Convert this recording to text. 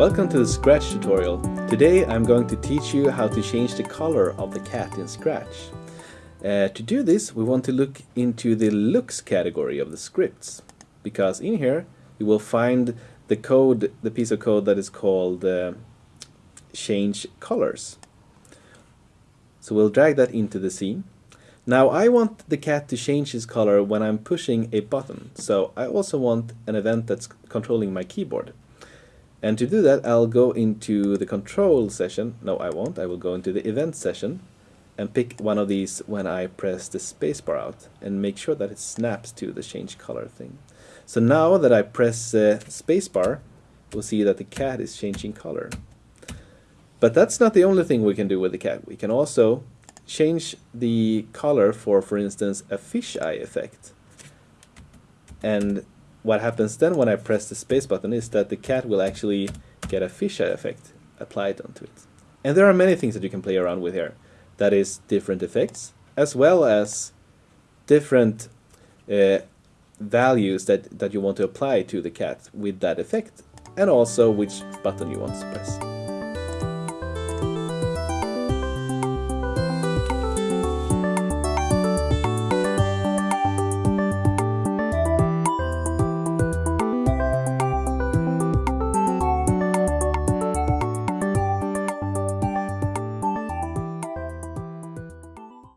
Welcome to the Scratch tutorial. Today I'm going to teach you how to change the color of the cat in Scratch. Uh, to do this we want to look into the looks category of the scripts because in here you will find the code, the piece of code that is called uh, change colors. So we'll drag that into the scene. Now I want the cat to change his color when I'm pushing a button, so I also want an event that's controlling my keyboard. And to do that I'll go into the control session, no I won't, I will go into the event session and pick one of these when I press the spacebar out and make sure that it snaps to the change color thing. So now that I press uh, spacebar, we'll see that the cat is changing color. But that's not the only thing we can do with the cat. We can also change the color for, for instance, a fisheye effect. And what happens then when I press the space button is that the cat will actually get a fisheye effect applied onto it. And there are many things that you can play around with here. That is different effects, as well as different uh, values that, that you want to apply to the cat with that effect, and also which button you want to press.